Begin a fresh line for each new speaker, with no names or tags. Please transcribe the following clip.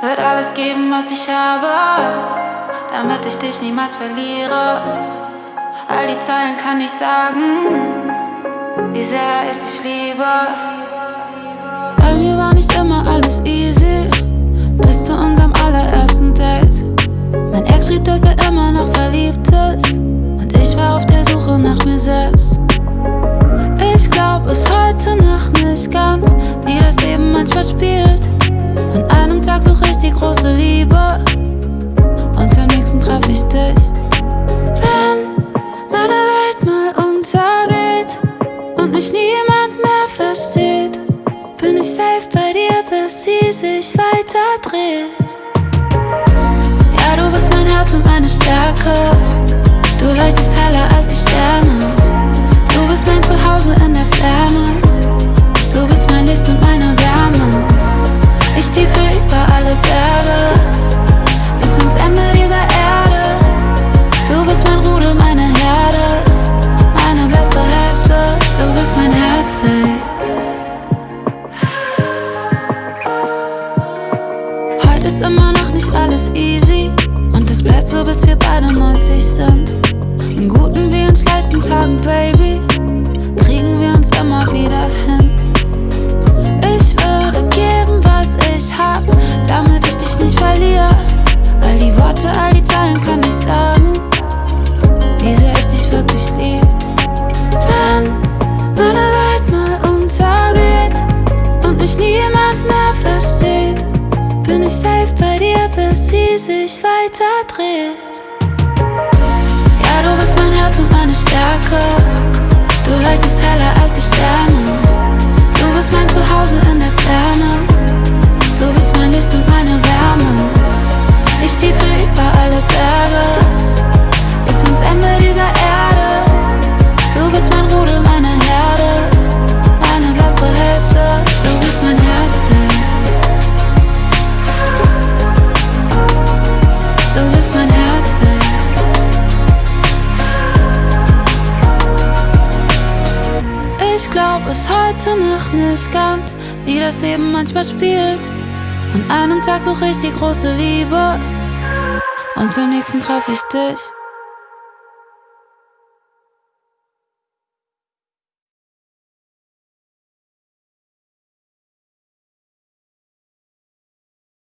Wird alles geben, was ich habe, damit ich dich niemals verliere. All die Zeilen kann ich sagen, wie sehr ich dich liebe.
Bei mir war nicht immer alles easy, bis zu unserem allerersten Date. Mein Ex schrieb, dass er immer noch verliebt ist, und ich war auf der Suche nach mir selbst. Ich glaub es heute noch nicht ganz, wie das Leben manchmal spielt. Dich. Wenn meine Welt mal untergeht und mich niemand mehr versteht, bin ich safe bei dir, bis sie sich weiter dreht. Ja, du bist mein Herz und meine Stärke. Du leuchtest ist immer noch nicht alles easy. Und es bleibt so, bis wir beide 90 sind. In guten wie in schlechten Tagen, Baby, kriegen wir uns immer wieder hin. Ich würde geben, was ich hab, damit ich dich nicht verliere. All die Worte, all die Zeilen kann ich sagen, wie sehr ich dich wirklich lieb. Wenn meine Welt mal untergeht und mich niemand mehr versteht, bin ich safe bei dir, bis sie sich weiter dreht. Ja, du bist mein Herz und meine Stärke. Glaub es heute noch nicht ganz, wie das Leben manchmal spielt. An einem Tag suche ich die große Liebe und am nächsten treffe ich dich.